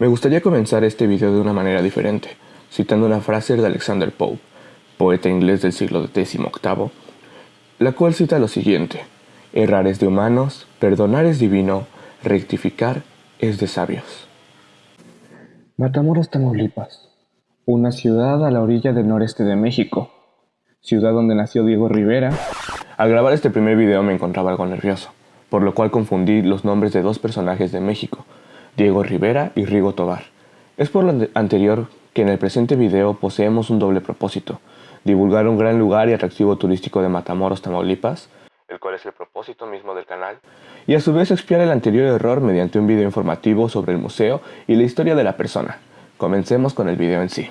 Me gustaría comenzar este video de una manera diferente, citando una frase de Alexander Pope, poeta inglés del siglo XVIII, la cual cita lo siguiente, errar es de humanos, perdonar es divino, rectificar es de sabios. Matamoros, Tamaulipas, una ciudad a la orilla del noreste de México, ciudad donde nació Diego Rivera. Al grabar este primer video me encontraba algo nervioso, por lo cual confundí los nombres de dos personajes de México, Diego Rivera y Rigo Tobar. Es por lo anterior que en el presente video poseemos un doble propósito, divulgar un gran lugar y atractivo turístico de Matamoros, Tamaulipas, el cual es el propósito mismo del canal, y a su vez expiar el anterior error mediante un video informativo sobre el museo y la historia de la persona. Comencemos con el video en sí.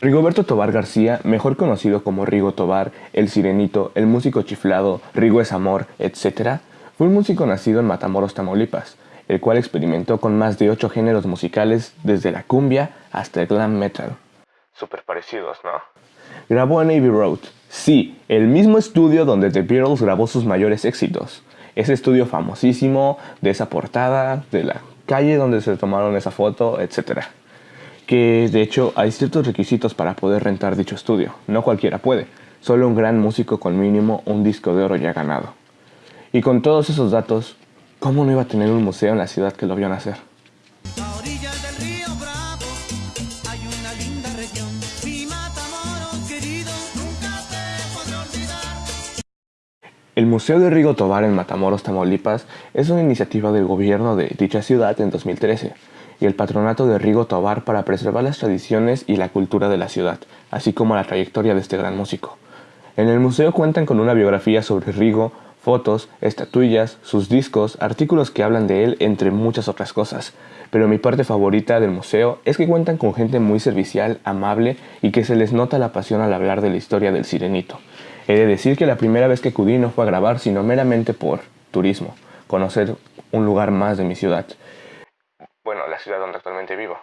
Rigoberto Tobar García, mejor conocido como Rigo Tobar, el Sirenito, el músico chiflado, Rigo es amor, etc., fue un músico nacido en Matamoros, Tamaulipas, el cual experimentó con más de 8 géneros musicales desde la cumbia hasta el glam metal. Super parecidos, ¿no? Grabó en Abbey Road, sí, el mismo estudio donde The Beatles grabó sus mayores éxitos. Ese estudio famosísimo, de esa portada, de la calle donde se tomaron esa foto, etc. Que de hecho hay ciertos requisitos para poder rentar dicho estudio, no cualquiera puede, solo un gran músico con mínimo un disco de oro ya ganado. Y con todos esos datos, ¿Cómo no iba a tener un museo en la ciudad que lo vio nacer? El Museo de Rigo Tobar en Matamoros, Tamaulipas es una iniciativa del gobierno de dicha ciudad en 2013 y el patronato de Rigo Tobar para preservar las tradiciones y la cultura de la ciudad, así como la trayectoria de este gran músico. En el museo cuentan con una biografía sobre Rigo, fotos, estatuillas, sus discos, artículos que hablan de él, entre muchas otras cosas. Pero mi parte favorita del museo es que cuentan con gente muy servicial, amable y que se les nota la pasión al hablar de la historia del sirenito. He de decir que la primera vez que acudí no fue a grabar, sino meramente por turismo, conocer un lugar más de mi ciudad. Bueno, la ciudad donde actualmente vivo.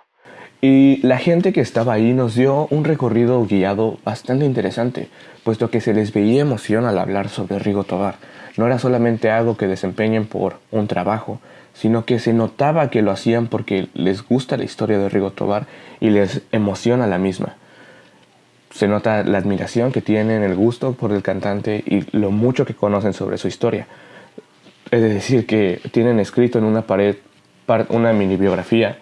Y la gente que estaba ahí nos dio un recorrido guiado bastante interesante, puesto que se les veía emoción al hablar sobre Rigo Tobar. No era solamente algo que desempeñen por un trabajo, sino que se notaba que lo hacían porque les gusta la historia de Rigo Tobar y les emociona la misma. Se nota la admiración que tienen, el gusto por el cantante y lo mucho que conocen sobre su historia. Es decir, que tienen escrito en una pared una mini biografía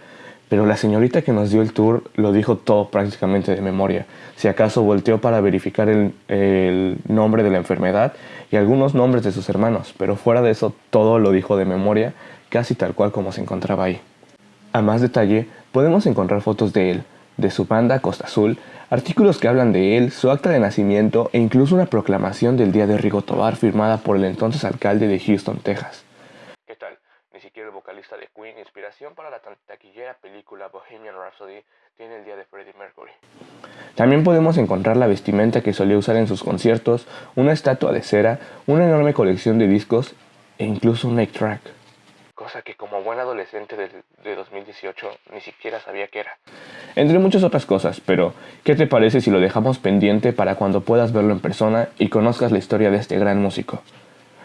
pero la señorita que nos dio el tour lo dijo todo prácticamente de memoria. Si acaso volteó para verificar el, nombre de la enfermedad y algunos nombres de sus hermanos, pero fuera de eso todo lo dijo de memoria, casi tal cual como se encontraba ahí. A más detalle, podemos encontrar fotos de él, de su banda Costa Azul, artículos que hablan de él, su acta de nacimiento e incluso una proclamación del Día de Rigo Tobar firmada por el entonces alcalde de Houston, Texas vocalista de Queen, inspiración para la taquillera película Bohemian Rhapsody, tiene el día de Freddie Mercury. También podemos encontrar la vestimenta que solía usar en sus conciertos, una estatua de cera, una enorme colección de discos e incluso un 8-track. Cosa que como buen adolescente de, de 2018 ni siquiera sabía que era. Entre muchas otras cosas, pero ¿qué te parece si lo dejamos pendiente para cuando puedas verlo en persona y conozcas la historia de este gran músico?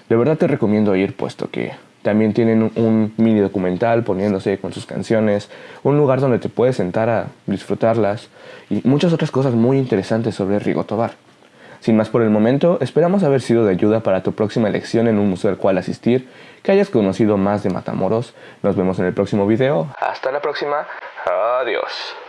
De verdad te recomiendo ir puesto que también tienen un, mini documental poniéndose con sus canciones, un lugar donde te puedes sentar a disfrutarlas y muchas otras cosas muy interesantes sobre Rigo Tobar. Sin más por el momento, esperamos haber sido de ayuda para tu próxima elección en un museo al cual asistir, que hayas conocido más de Matamoros. Nos vemos en el próximo video. Hasta la próxima. Adiós.